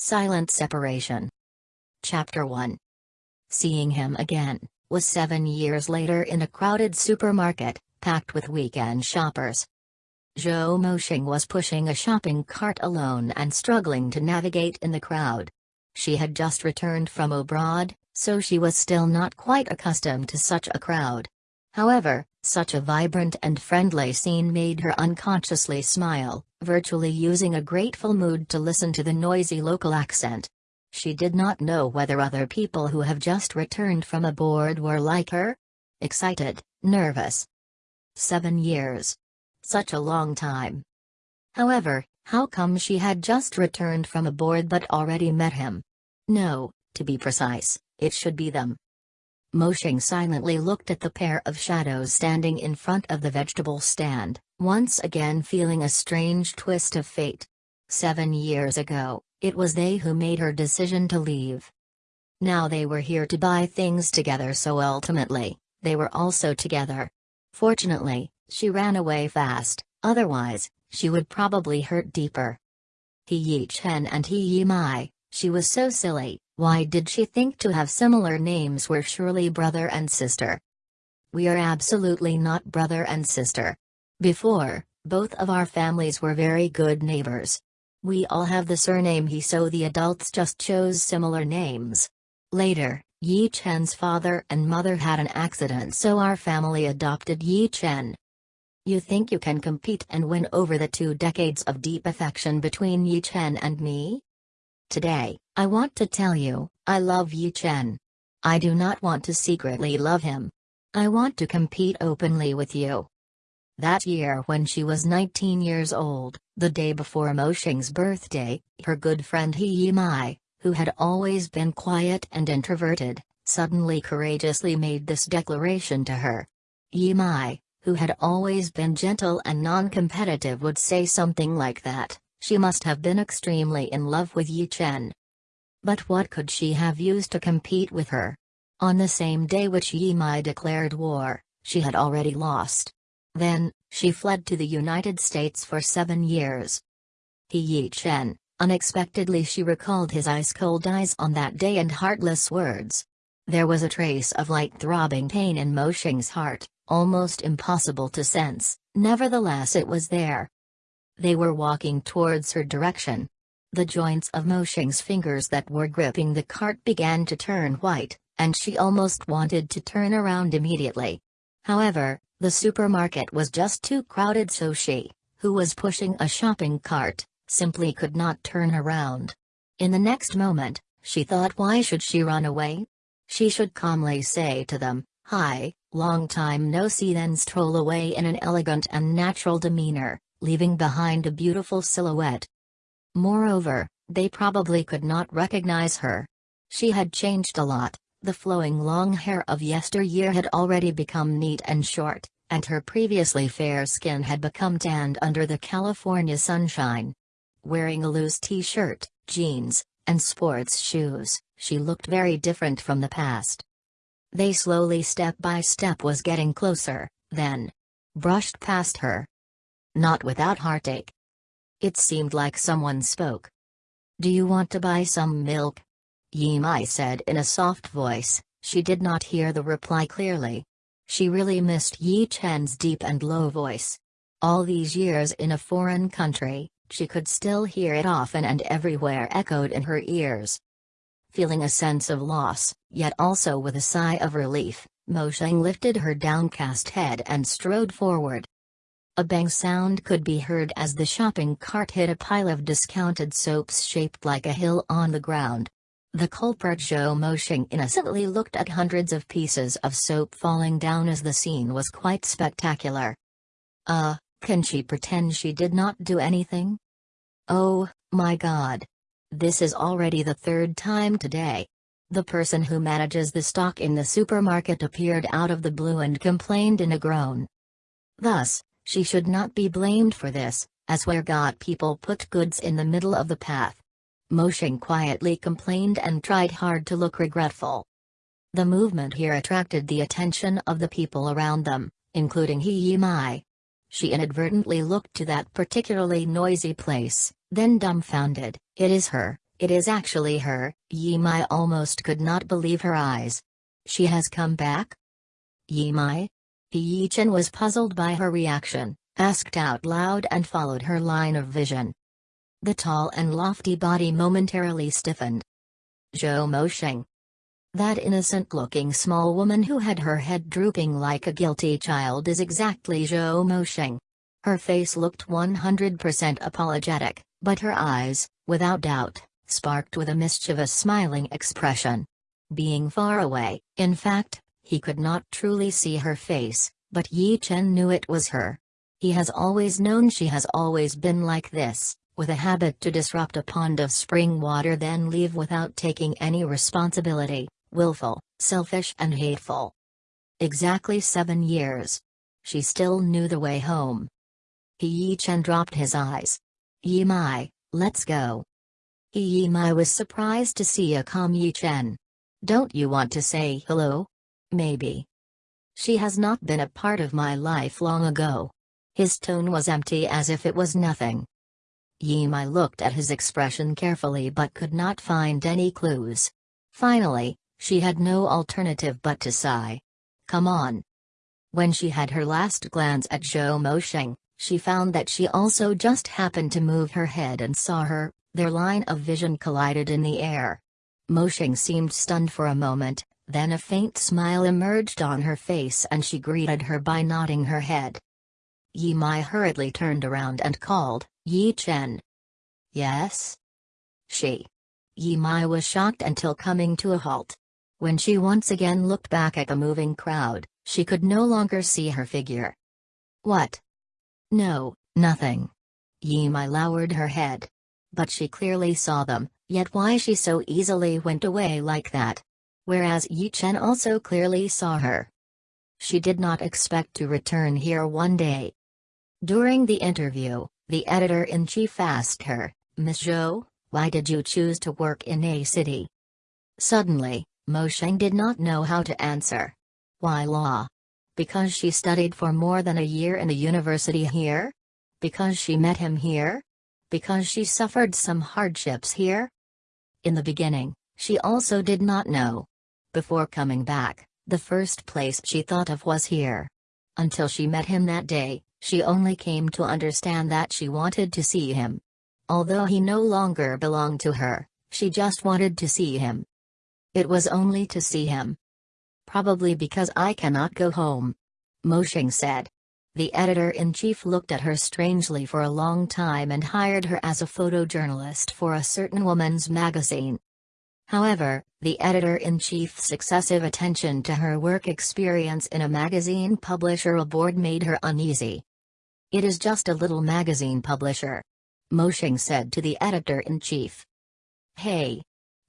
Silent Separation. Chapter 1 Seeing him again, was seven years later in a crowded supermarket, packed with weekend shoppers. Zhou Moshing was pushing a shopping cart alone and struggling to navigate in the crowd. She had just returned from abroad, so she was still not quite accustomed to such a crowd. However, such a vibrant and friendly scene made her unconsciously smile, virtually using a grateful mood to listen to the noisy local accent. She did not know whether other people who have just returned from abroad were like her. Excited, nervous. Seven years. Such a long time. However, how come she had just returned from abroad but already met him? No, to be precise, it should be them. Moshing silently looked at the pair of shadows standing in front of the vegetable stand, once again feeling a strange twist of fate. Seven years ago, it was they who made her decision to leave. Now they were here to buy things together so ultimately, they were also together. Fortunately, she ran away fast, otherwise, she would probably hurt deeper. He Yi Chen and He Yi Mai, she was so silly, why did she think to have similar names were surely brother and sister? We are absolutely not brother and sister. Before, both of our families were very good neighbors. We all have the surname He so the adults just chose similar names. Later, Yi Chen's father and mother had an accident so our family adopted Yi Chen. You think you can compete and win over the two decades of deep affection between Yi Chen and me? Today, I want to tell you, I love Yi Chen. I do not want to secretly love him. I want to compete openly with you. That year when she was 19 years old, the day before Moshing's birthday, her good friend He Yi Mai, who had always been quiet and introverted, suddenly courageously made this declaration to her. Yi Mai, who had always been gentle and non-competitive would say something like that. She must have been extremely in love with Yi Chen. But what could she have used to compete with her? On the same day which Yi Mai declared war, she had already lost. Then, she fled to the United States for seven years. He Yi Chen, unexpectedly she recalled his ice-cold eyes on that day and heartless words. There was a trace of light throbbing pain in Mo Xing's heart, almost impossible to sense, nevertheless it was there. They were walking towards her direction. The joints of Mo Moshing's fingers that were gripping the cart began to turn white, and she almost wanted to turn around immediately. However, the supermarket was just too crowded so she, who was pushing a shopping cart, simply could not turn around. In the next moment, she thought why should she run away? She should calmly say to them, Hi, long time no see then stroll away in an elegant and natural demeanor, leaving behind a beautiful silhouette. Moreover, they probably could not recognize her. She had changed a lot, the flowing long hair of yesteryear had already become neat and short, and her previously fair skin had become tanned under the California sunshine. Wearing a loose t-shirt, jeans, and sports shoes, she looked very different from the past. They slowly step by step was getting closer, then brushed past her, not without heartache. It seemed like someone spoke. Do you want to buy some milk? Yi Mai said in a soft voice, she did not hear the reply clearly. She really missed Yi Chen's deep and low voice. All these years in a foreign country, she could still hear it often and everywhere echoed in her ears. Feeling a sense of loss, yet also with a sigh of relief, Mo Sheng lifted her downcast head and strode forward. A bang sound could be heard as the shopping cart hit a pile of discounted soaps shaped like a hill on the ground. The culprit Zhou Moshing innocently looked at hundreds of pieces of soap falling down as the scene was quite spectacular. Uh, can she pretend she did not do anything? Oh, my god. This is already the third time today. The person who manages the stock in the supermarket appeared out of the blue and complained in a groan. Thus, she should not be blamed for this, as where God people put goods in the middle of the path. Moshing quietly complained and tried hard to look regretful. The movement here attracted the attention of the people around them, including He Yi Mai. She inadvertently looked to that particularly noisy place, then dumbfounded, it is her, it is actually her, Yimai almost could not believe her eyes. She has come back? Yimai? Yi Chen was puzzled by her reaction, asked out loud and followed her line of vision. The tall and lofty body momentarily stiffened. Zhou Mosheng. That innocent-looking small woman who had her head drooping like a guilty child is exactly Zhou Mosheng. Her face looked 100% apologetic, but her eyes, without doubt, sparked with a mischievous smiling expression. Being far away, in fact, he could not truly see her face, but Yi Chen knew it was her. He has always known she has always been like this, with a habit to disrupt a pond of spring water then leave without taking any responsibility, willful, selfish and hateful. Exactly seven years. She still knew the way home. Yi Chen dropped his eyes. Yi Mai, let's go. Yi Mai was surprised to see a calm Yi Chen. Don't you want to say hello? Maybe. She has not been a part of my life long ago. His tone was empty as if it was nothing. Yimai looked at his expression carefully but could not find any clues. Finally, she had no alternative but to sigh. Come on. When she had her last glance at Zhou Mosheng, she found that she also just happened to move her head and saw her, their line of vision collided in the air. Mosheng seemed stunned for a moment, then a faint smile emerged on her face and she greeted her by nodding her head. Yi Mai hurriedly turned around and called, Yi Chen. Yes? She. Yi Mai was shocked until coming to a halt. When she once again looked back at the moving crowd, she could no longer see her figure. What? No, nothing. Yi Mai lowered her head. But she clearly saw them, yet why she so easily went away like that? Whereas Yi Chen also clearly saw her. She did not expect to return here one day. During the interview, the editor-in-chief asked her, Miss Zhou, why did you choose to work in a city? Suddenly, Mo Sheng did not know how to answer. Why law? Because she studied for more than a year in a university here? Because she met him here? Because she suffered some hardships here? In the beginning, she also did not know. Before coming back, the first place she thought of was here. Until she met him that day, she only came to understand that she wanted to see him. Although he no longer belonged to her, she just wanted to see him. It was only to see him. Probably because I cannot go home. Mosheng said. The editor-in-chief looked at her strangely for a long time and hired her as a photojournalist for a certain woman's magazine. However, the editor-in-chief's excessive attention to her work experience in a magazine publisher aboard made her uneasy. It is just a little magazine publisher. Mosheng said to the editor-in-chief. Hey.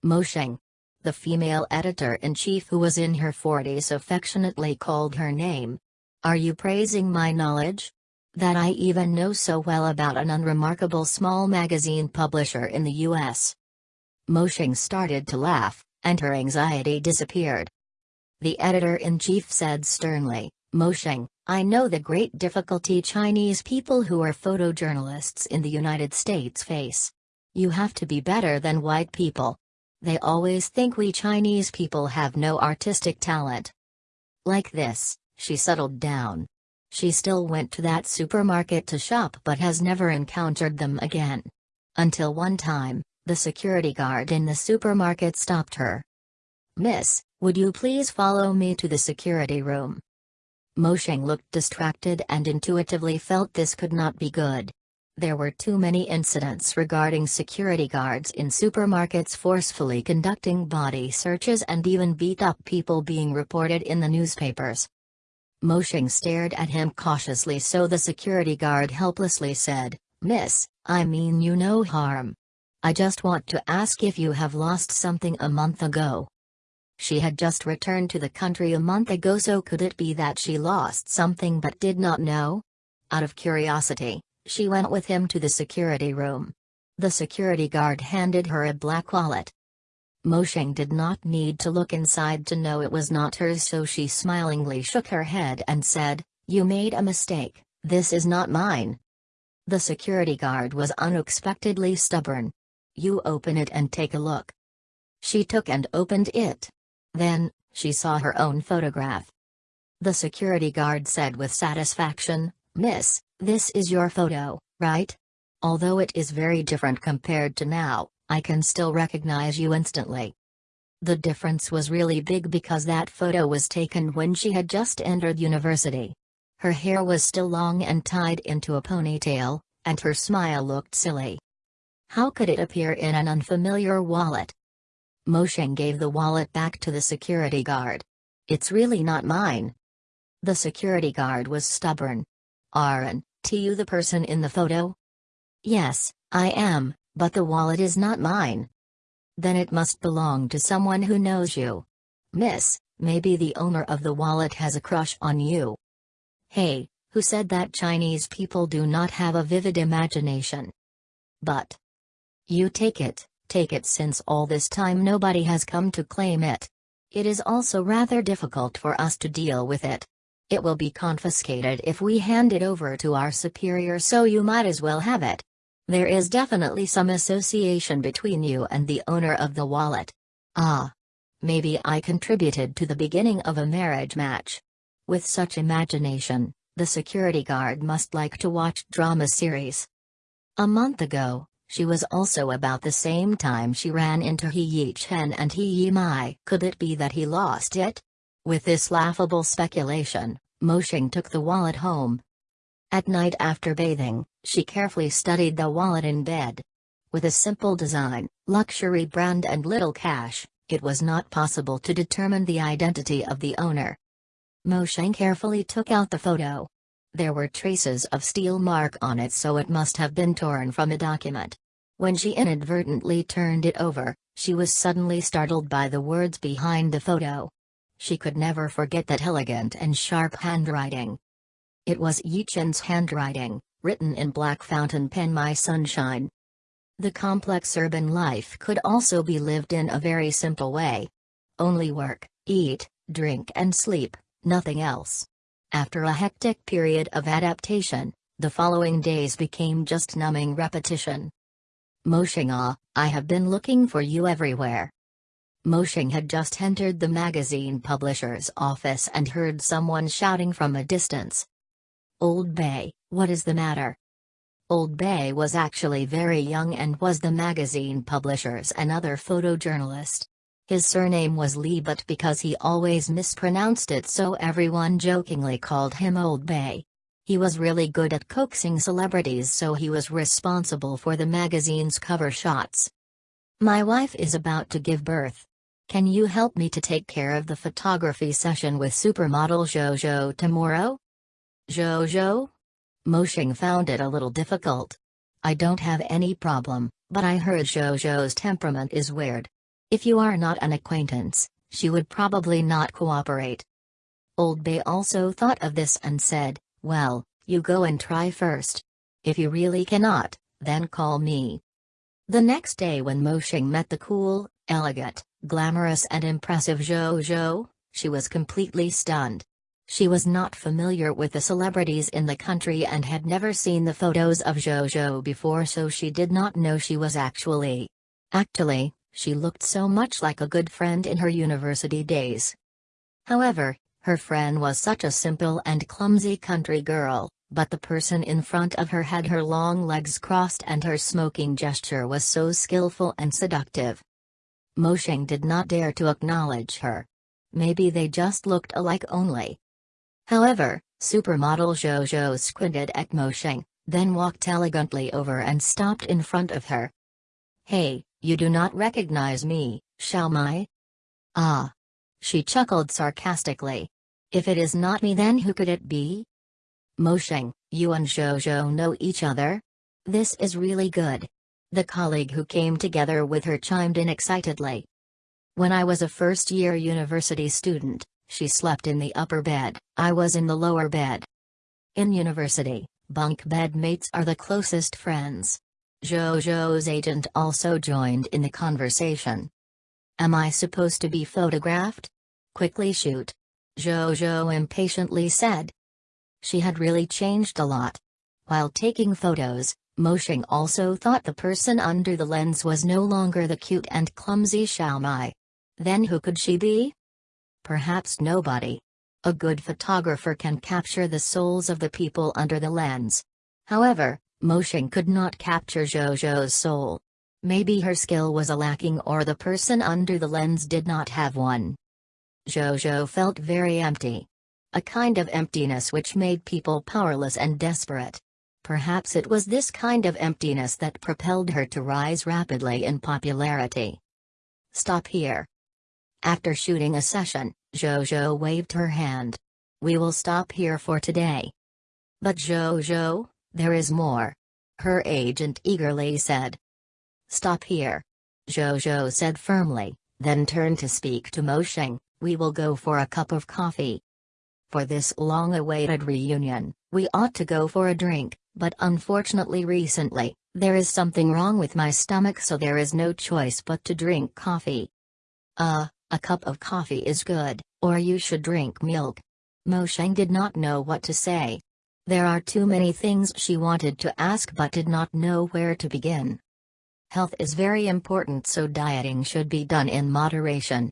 Mosheng. The female editor-in-chief who was in her 40s affectionately called her name. Are you praising my knowledge? That I even know so well about an unremarkable small magazine publisher in the US. Mosheng started to laugh, and her anxiety disappeared. The editor-in-chief said sternly, Mosheng, I know the great difficulty Chinese people who are photojournalists in the United States face. You have to be better than white people. They always think we Chinese people have no artistic talent. Like this, she settled down. She still went to that supermarket to shop but has never encountered them again. Until one time, the security guard in the supermarket stopped her. Miss, would you please follow me to the security room? Mo Mosheng looked distracted and intuitively felt this could not be good. There were too many incidents regarding security guards in supermarkets forcefully conducting body searches and even beat up people being reported in the newspapers. Mo Mosheng stared at him cautiously so the security guard helplessly said, Miss, I mean you no harm. I just want to ask if you have lost something a month ago. She had just returned to the country a month ago so could it be that she lost something but did not know? Out of curiosity, she went with him to the security room. The security guard handed her a black wallet. Mosheng did not need to look inside to know it was not hers so she smilingly shook her head and said, You made a mistake, this is not mine. The security guard was unexpectedly stubborn. You open it and take a look. She took and opened it. Then, she saw her own photograph. The security guard said with satisfaction, Miss, this is your photo, right? Although it is very different compared to now, I can still recognize you instantly. The difference was really big because that photo was taken when she had just entered university. Her hair was still long and tied into a ponytail, and her smile looked silly. How could it appear in an unfamiliar wallet? Moshing gave the wallet back to the security guard. It's really not mine. The security guard was stubborn. Aren't you the person in the photo? Yes, I am, but the wallet is not mine. Then it must belong to someone who knows you. Miss, maybe the owner of the wallet has a crush on you. Hey, who said that Chinese people do not have a vivid imagination? But. You take it, take it since all this time nobody has come to claim it. It is also rather difficult for us to deal with it. It will be confiscated if we hand it over to our superior so you might as well have it. There is definitely some association between you and the owner of the wallet. Ah. Maybe I contributed to the beginning of a marriage match. With such imagination, the security guard must like to watch drama series. A month ago, she was also about the same time she ran into He Yi Chen and He Yi Mai. Could it be that he lost it? With this laughable speculation, Moshing took the wallet home. At night after bathing, she carefully studied the wallet in bed. With a simple design, luxury brand and little cash, it was not possible to determine the identity of the owner. Mosheng carefully took out the photo. There were traces of steel mark on it so it must have been torn from a document. When she inadvertently turned it over, she was suddenly startled by the words behind the photo. She could never forget that elegant and sharp handwriting. It was Yi Chen's handwriting, written in black fountain pen My Sunshine. The complex urban life could also be lived in a very simple way. Only work, eat, drink and sleep, nothing else. After a hectic period of adaptation, the following days became just numbing repetition. Moshing ah, I have been looking for you everywhere. Moshing had just entered the magazine publisher's office and heard someone shouting from a distance. Old Bay, what is the matter? Old Bay was actually very young and was the magazine publisher's another photojournalist. His surname was Lee but because he always mispronounced it so everyone jokingly called him Old Bay. He was really good at coaxing celebrities so he was responsible for the magazine's cover shots. My wife is about to give birth. Can you help me to take care of the photography session with supermodel Jojo tomorrow? Jojo? Moshing found it a little difficult. I don't have any problem, but I heard Jojo's temperament is weird. If you are not an acquaintance, she would probably not cooperate. Old Bay also thought of this and said, Well, you go and try first. If you really cannot, then call me. The next day when Moshing met the cool, elegant, glamorous and impressive Jojo, she was completely stunned. She was not familiar with the celebrities in the country and had never seen the photos of Jojo before so she did not know she was actually. Actually, she looked so much like a good friend in her university days. However, her friend was such a simple and clumsy country girl, but the person in front of her had her long legs crossed and her smoking gesture was so skillful and seductive. Moshing did not dare to acknowledge her. Maybe they just looked alike only. However, supermodel Jojo squinted at Mo Mosheng, then walked elegantly over and stopped in front of her. Hey, you do not recognize me, shall I? Ah. She chuckled sarcastically. If it is not me then who could it be? Mo Mosheng, you and Jojo know each other? This is really good. The colleague who came together with her chimed in excitedly. When I was a first-year university student, she slept in the upper bed, I was in the lower bed. In university, bunk bed mates are the closest friends. Jojo's agent also joined in the conversation. Am I supposed to be photographed? Quickly shoot. Jojo impatiently said. She had really changed a lot. While taking photos, Moshing also thought the person under the lens was no longer the cute and clumsy Xiaomai. Then who could she be? Perhaps nobody. A good photographer can capture the souls of the people under the lens. However, Moshing could not capture Jojo's soul. Maybe her skill was a lacking or the person under the lens did not have one. Jojo felt very empty. A kind of emptiness which made people powerless and desperate. Perhaps it was this kind of emptiness that propelled her to rise rapidly in popularity. Stop here. After shooting a session, Jojo waved her hand. We will stop here for today. But Jojo, there is more. Her agent eagerly said. Stop here. Jojo said firmly, then turned to speak to Moshing, we will go for a cup of coffee. For this long-awaited reunion, we ought to go for a drink, but unfortunately recently, there is something wrong with my stomach so there is no choice but to drink coffee. Uh, a cup of coffee is good, or you should drink milk. Mo Mosheng did not know what to say. There are too many things she wanted to ask but did not know where to begin. Health is very important so dieting should be done in moderation.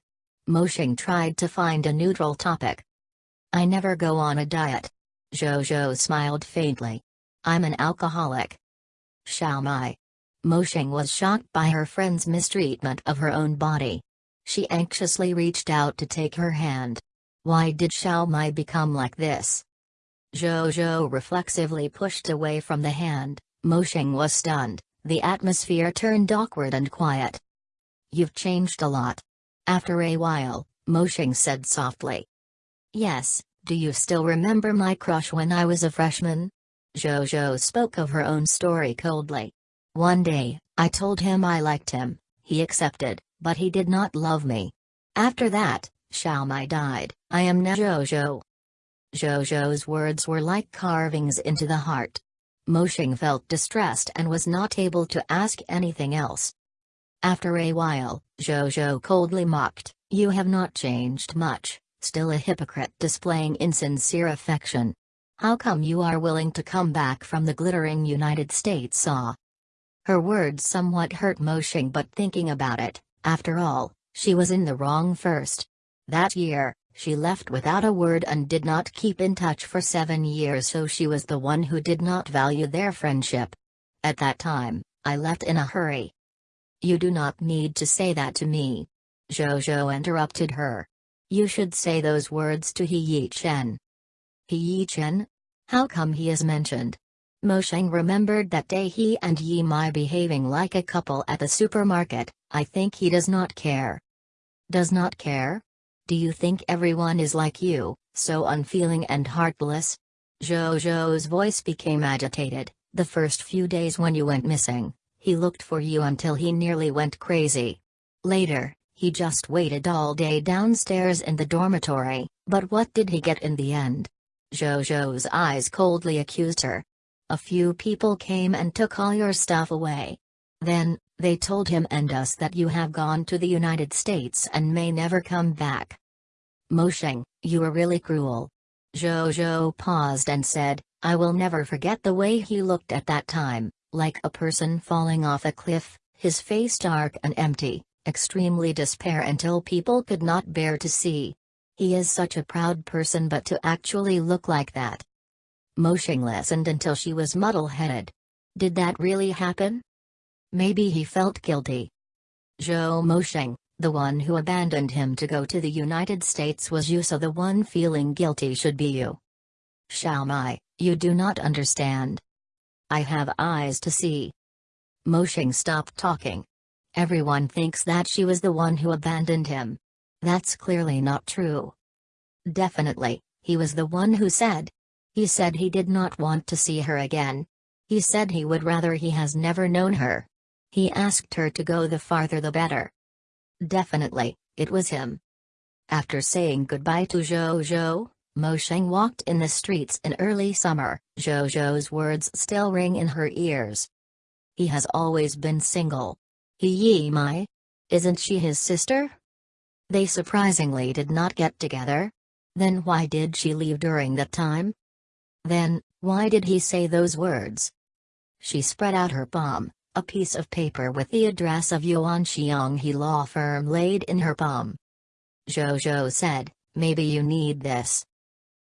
Moshing tried to find a neutral topic. I never go on a diet. Jojo smiled faintly. I'm an alcoholic. Xiaomai. Moshing was shocked by her friend's mistreatment of her own body. She anxiously reached out to take her hand. Why did Xiao Mai become like this? Zhou Zhou reflexively pushed away from the hand, Moshing was stunned, the atmosphere turned awkward and quiet. You've changed a lot. After a while, Moshing said softly. Yes, do you still remember my crush when I was a freshman? Zhou spoke of her own story coldly. One day, I told him I liked him, he accepted but he did not love me. After that, Xiaomai died, I am now Jojo. Jojo's words were like carvings into the heart. Moshing felt distressed and was not able to ask anything else. After a while, Jojo coldly mocked, You have not changed much, still a hypocrite displaying insincere affection. How come you are willing to come back from the glittering United States saw? Her words somewhat hurt Moshing but thinking about it, after all, she was in the wrong first. That year, she left without a word and did not keep in touch for seven years so she was the one who did not value their friendship. At that time, I left in a hurry. You do not need to say that to me. Jojo interrupted her. You should say those words to He Yi Chen. He Yi Chen? How come he is mentioned? Mo Mosheng remembered that day he and Yi Mai behaving like a couple at the supermarket, I think he does not care. Does not care? Do you think everyone is like you, so unfeeling and heartless? Jojo's voice became agitated, the first few days when you went missing, he looked for you until he nearly went crazy. Later, he just waited all day downstairs in the dormitory, but what did he get in the end? Jojo's eyes coldly accused her, a few people came and took all your stuff away. Then, they told him and us that you have gone to the United States and may never come back. Mosheng, you are really cruel. Jojo paused and said, I will never forget the way he looked at that time, like a person falling off a cliff, his face dark and empty, extremely despair until people could not bear to see. He is such a proud person but to actually look like that, Moshing listened until she was muddle-headed. Did that really happen? Maybe he felt guilty. Zhou Moshing, the one who abandoned him to go to the United States was you so the one feeling guilty should be you. Xiaomai, you do not understand. I have eyes to see. Moshing stopped talking. Everyone thinks that she was the one who abandoned him. That's clearly not true. Definitely, he was the one who said, he said he did not want to see her again. He said he would rather he has never known her. He asked her to go the farther the better. Definitely, it was him. After saying goodbye to Zhou Zhou, Mo Sheng walked in the streets in early summer, Zhou Zhou's words still ring in her ears. He has always been single. He Yi Mai? Isn't she his sister? They surprisingly did not get together. Then why did she leave during that time? Then, why did he say those words? she spread out her palm, a piece of paper with the address of Yuan Xionghe law firm laid in her palm. Jojo said, maybe you need this.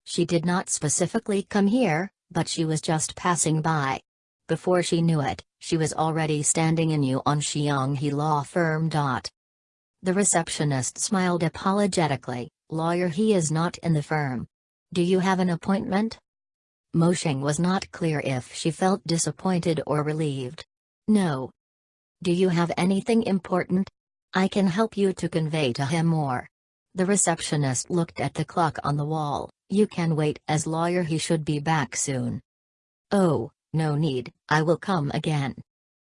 She did not specifically come here, but she was just passing by. Before she knew it, she was already standing in Yuan Xionghe law firm. The receptionist smiled apologetically, lawyer he is not in the firm. Do you have an appointment? Moshing was not clear if she felt disappointed or relieved. No. Do you have anything important? I can help you to convey to him more. The receptionist looked at the clock on the wall. You can wait as lawyer he should be back soon. Oh, no need, I will come again.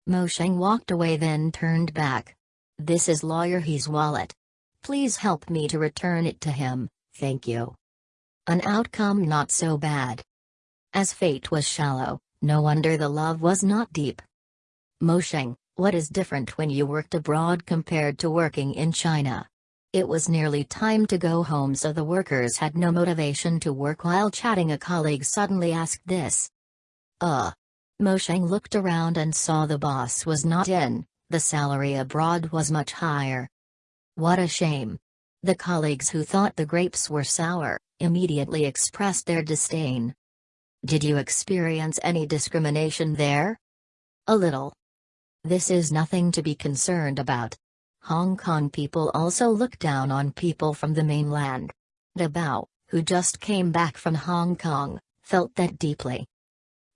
Mosheng walked away then turned back. This is lawyer he's wallet. Please help me to return it to him, thank you. An outcome not so bad. As fate was shallow, no wonder the love was not deep. Mosheng, what is different when you worked abroad compared to working in China? It was nearly time to go home so the workers had no motivation to work while chatting a colleague suddenly asked this. Uh. Mosheng looked around and saw the boss was not in, the salary abroad was much higher. What a shame. The colleagues who thought the grapes were sour, immediately expressed their disdain. Did you experience any discrimination there? A little. This is nothing to be concerned about. Hong Kong people also look down on people from the mainland. De Bao, who just came back from Hong Kong, felt that deeply.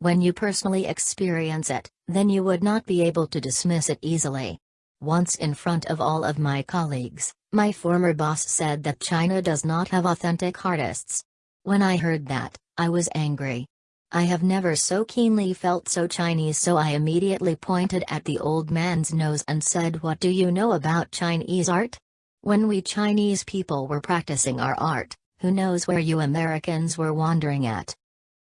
When you personally experience it, then you would not be able to dismiss it easily. Once in front of all of my colleagues, my former boss said that China does not have authentic artists. When I heard that, I was angry. I have never so keenly felt so Chinese so I immediately pointed at the old man's nose and said what do you know about Chinese art? When we Chinese people were practicing our art, who knows where you Americans were wandering at?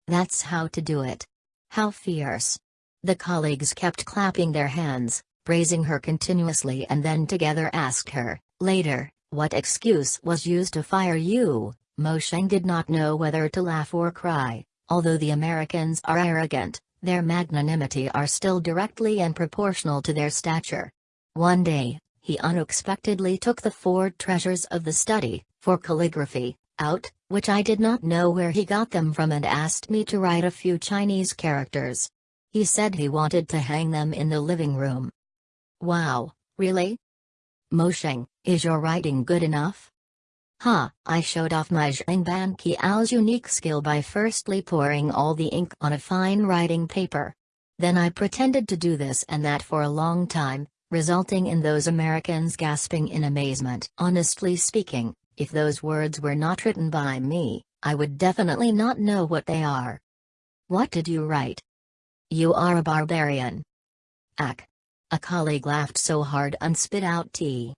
That's how to do it. How fierce. The colleagues kept clapping their hands, praising her continuously and then together asked her, later, what excuse was used to fire you? Mosheng did not know whether to laugh or cry. Although the Americans are arrogant, their magnanimity are still directly and proportional to their stature. One day, he unexpectedly took the four treasures of the study, for calligraphy, out, which I did not know where he got them from and asked me to write a few Chinese characters. He said he wanted to hang them in the living room. Wow, really? Mosheng, is your writing good enough? Ha, I showed off my Zheng Ban Qiao's unique skill by firstly pouring all the ink on a fine writing paper. Then I pretended to do this and that for a long time, resulting in those Americans gasping in amazement. Honestly speaking, if those words were not written by me, I would definitely not know what they are. What did you write? You are a barbarian. Ack. A colleague laughed so hard and spit out tea.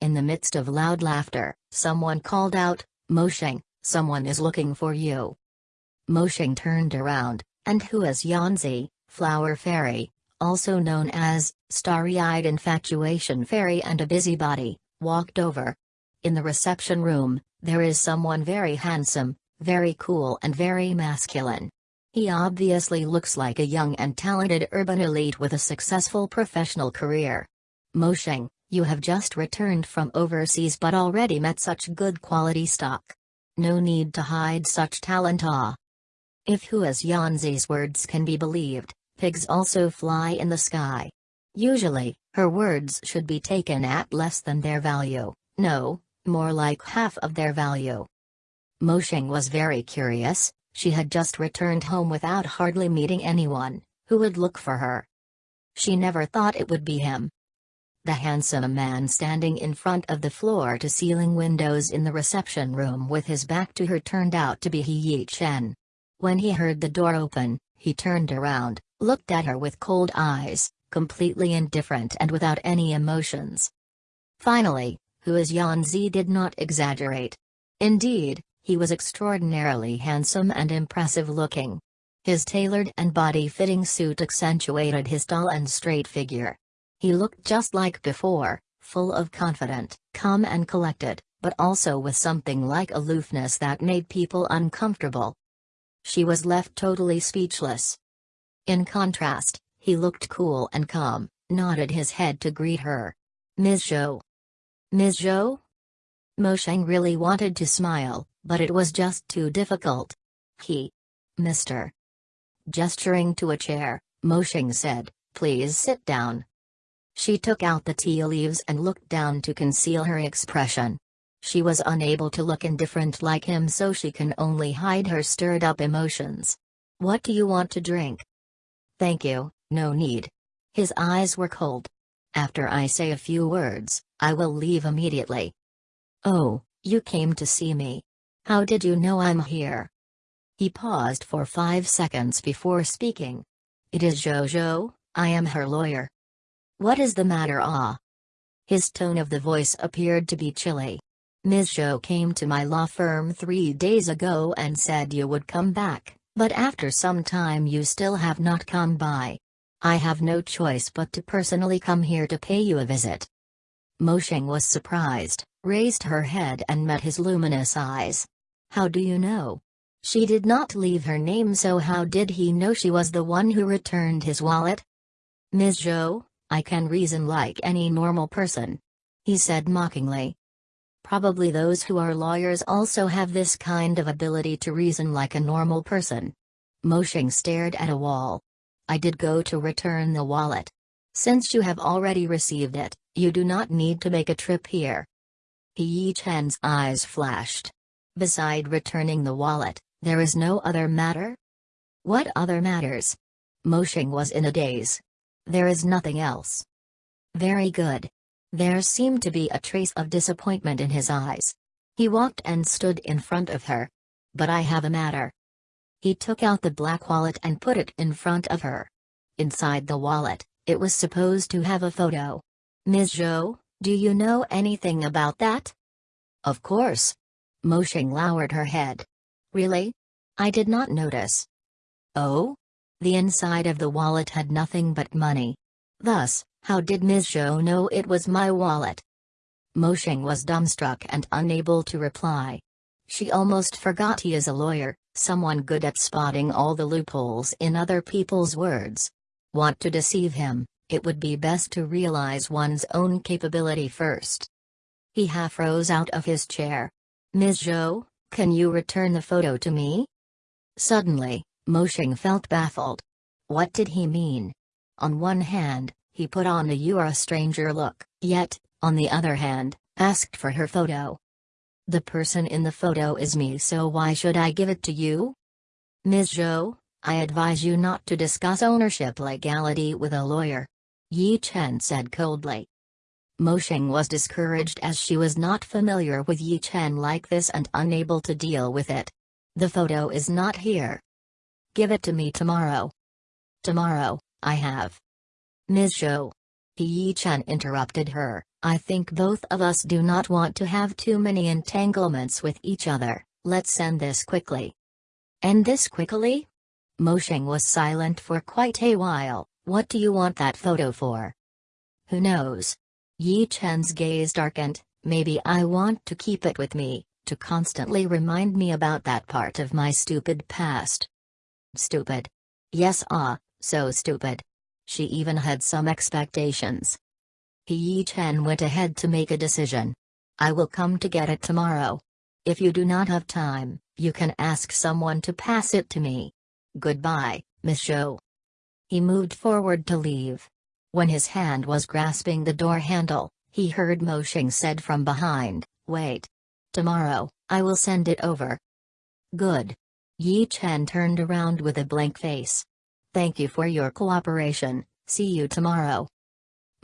In the midst of loud laughter, someone called out, Mosheng, someone is looking for you. Mosheng turned around, and who is Yanzi, Flower Fairy, also known as, Starry-Eyed Infatuation Fairy and a Busybody, walked over. In the reception room, there is someone very handsome, very cool and very masculine. He obviously looks like a young and talented urban elite with a successful professional career. Mosheng, you have just returned from overseas but already met such good quality stock. No need to hide such talent ah. If Hua's Yanzi's words can be believed, pigs also fly in the sky. Usually, her words should be taken at less than their value, no, more like half of their value. Mo Mosheng was very curious, she had just returned home without hardly meeting anyone, who would look for her. She never thought it would be him, the handsome man standing in front of the floor-to-ceiling windows in the reception room with his back to her turned out to be He Yi Chen. When he heard the door open, he turned around, looked at her with cold eyes, completely indifferent and without any emotions. Finally, Hua's Yanzi did not exaggerate. Indeed, he was extraordinarily handsome and impressive looking. His tailored and body-fitting suit accentuated his tall and straight figure, he looked just like before, full of confident, calm and collected, but also with something like aloofness that made people uncomfortable. She was left totally speechless. In contrast, he looked cool and calm, nodded his head to greet her. Ms. Zhou. Ms. Zhou? Mo Sheng really wanted to smile, but it was just too difficult. He. Mr. Gesturing to a chair, Mo Sheng said, Please sit down. She took out the tea leaves and looked down to conceal her expression. She was unable to look indifferent like him so she can only hide her stirred up emotions. What do you want to drink? Thank you, no need. His eyes were cold. After I say a few words, I will leave immediately. Oh, you came to see me. How did you know I'm here? He paused for five seconds before speaking. It is Jojo, I am her lawyer. What is the matter ah? His tone of the voice appeared to be chilly. Ms. Zhou came to my law firm three days ago and said you would come back, but after some time you still have not come by. I have no choice but to personally come here to pay you a visit. Mosheng was surprised, raised her head and met his luminous eyes. How do you know? She did not leave her name so how did he know she was the one who returned his wallet? Ms. Zhou, I can reason like any normal person. He said mockingly. Probably those who are lawyers also have this kind of ability to reason like a normal person. Mosheng stared at a wall. I did go to return the wallet. Since you have already received it, you do not need to make a trip here. Yi Chen's eyes flashed. Beside returning the wallet, there is no other matter? What other matters? Mosheng was in a daze. There is nothing else. Very good. There seemed to be a trace of disappointment in his eyes. He walked and stood in front of her. But I have a matter. He took out the black wallet and put it in front of her. Inside the wallet, it was supposed to have a photo. Ms. Zhou, do you know anything about that? Of course. Mosheng lowered her head. Really? I did not notice. Oh? The inside of the wallet had nothing but money. Thus, how did Ms. Zhou know it was my wallet? Mo Mosheng was dumbstruck and unable to reply. She almost forgot he is a lawyer, someone good at spotting all the loopholes in other people's words. Want to deceive him, it would be best to realize one's own capability first. He half rose out of his chair. Ms. Zhou, can you return the photo to me? Suddenly, Mosheng felt baffled. What did he mean? On one hand, he put on a you are a stranger look, yet, on the other hand, asked for her photo. The person in the photo is me so why should I give it to you? Ms. Zhou, I advise you not to discuss ownership legality with a lawyer. Yi Chen said coldly. Mosheng was discouraged as she was not familiar with Yi Chen like this and unable to deal with it. The photo is not here. Give it to me tomorrow. Tomorrow, I have. Ms. Zhou. Yi Chen interrupted her, I think both of us do not want to have too many entanglements with each other, let's end this quickly. End this quickly? Mosheng was silent for quite a while, what do you want that photo for? Who knows? Yi Chen's gaze darkened, maybe I want to keep it with me, to constantly remind me about that part of my stupid past. Stupid. Yes ah, so stupid. She even had some expectations. He Yi Chen went ahead to make a decision. I will come to get it tomorrow. If you do not have time, you can ask someone to pass it to me. Goodbye, Miss Zhou. He moved forward to leave. When his hand was grasping the door handle, he heard Mosheng said from behind, Wait. Tomorrow, I will send it over. Good. Yi Chen turned around with a blank face. Thank you for your cooperation, see you tomorrow.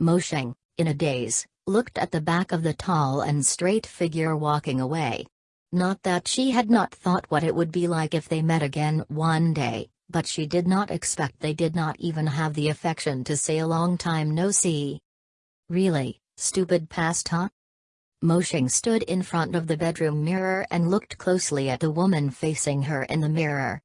Mosheng, in a daze, looked at the back of the tall and straight figure walking away. Not that she had not thought what it would be like if they met again one day, but she did not expect they did not even have the affection to say a long time no see. Really, stupid past huh? Mosheng stood in front of the bedroom mirror and looked closely at the woman facing her in the mirror.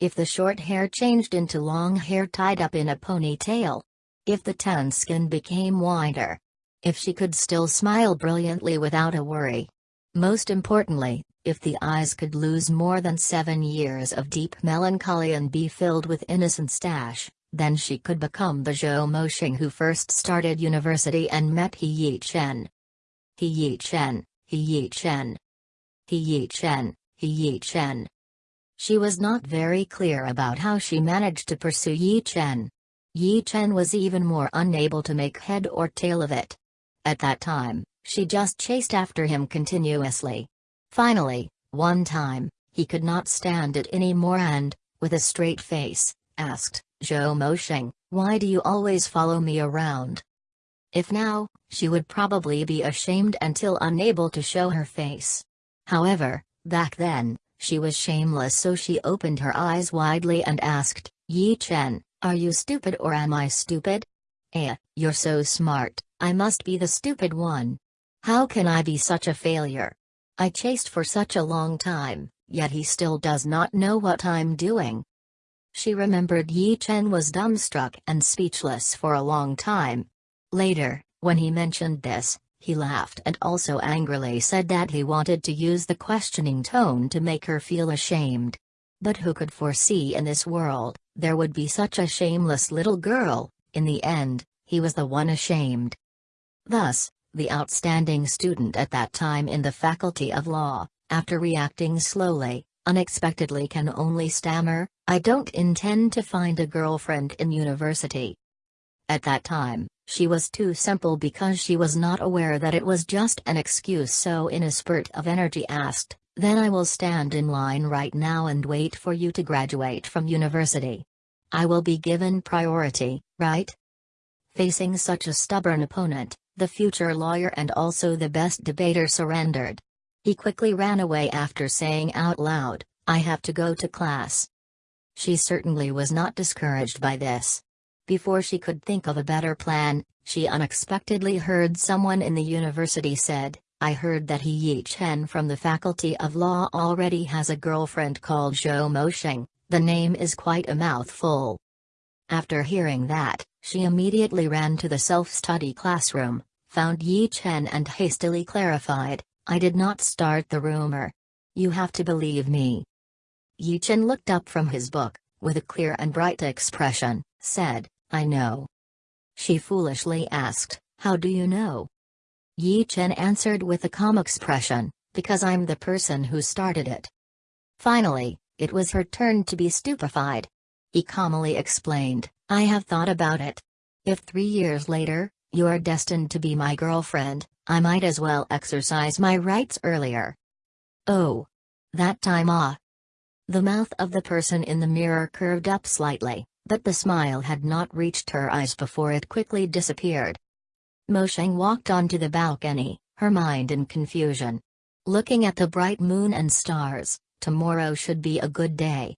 If the short hair changed into long hair tied up in a ponytail. If the tan skin became whiter. If she could still smile brilliantly without a worry. Most importantly, if the eyes could lose more than seven years of deep melancholy and be filled with innocent stash, then she could become the Zhou Moshing who first started university and met He Yi Chen. He Yi Chen, He Yi Chen. He Yi Chen, He Yi Chen. She was not very clear about how she managed to pursue Yi Chen. Yi Chen was even more unable to make head or tail of it. At that time, she just chased after him continuously. Finally, one time, he could not stand it anymore and, with a straight face, asked, Zhou Moshing, why do you always follow me around? If now, she would probably be ashamed until unable to show her face. However, back then, she was shameless so she opened her eyes widely and asked, Yi Chen, are you stupid or am I stupid? Eh, you're so smart, I must be the stupid one. How can I be such a failure? I chased for such a long time, yet he still does not know what I'm doing. She remembered Yi Chen was dumbstruck and speechless for a long time. Later, when he mentioned this, he laughed and also angrily said that he wanted to use the questioning tone to make her feel ashamed. But who could foresee in this world, there would be such a shameless little girl, in the end, he was the one ashamed. Thus, the outstanding student at that time in the Faculty of Law, after reacting slowly, unexpectedly can only stammer, I don't intend to find a girlfriend in university. At that time, she was too simple because she was not aware that it was just an excuse so in a spurt of energy asked, then I will stand in line right now and wait for you to graduate from university. I will be given priority, right? Facing such a stubborn opponent, the future lawyer and also the best debater surrendered. He quickly ran away after saying out loud, I have to go to class. She certainly was not discouraged by this. Before she could think of a better plan, she unexpectedly heard someone in the university said, I heard that He Yi Chen from the Faculty of Law already has a girlfriend called Zhao Mosheng, the name is quite a mouthful. After hearing that, she immediately ran to the self-study classroom, found Yi Chen and hastily clarified, I did not start the rumor. You have to believe me. Yi Chen looked up from his book, with a clear and bright expression, said, I know. She foolishly asked, How do you know? Yi Chen answered with a calm expression, Because I'm the person who started it. Finally, it was her turn to be stupefied. He calmly explained, I have thought about it. If three years later, you are destined to be my girlfriend, I might as well exercise my rights earlier. Oh. That time ah. The mouth of the person in the mirror curved up slightly, but the smile had not reached her eyes before it quickly disappeared. Mosheng walked onto the balcony, her mind in confusion. Looking at the bright moon and stars, tomorrow should be a good day,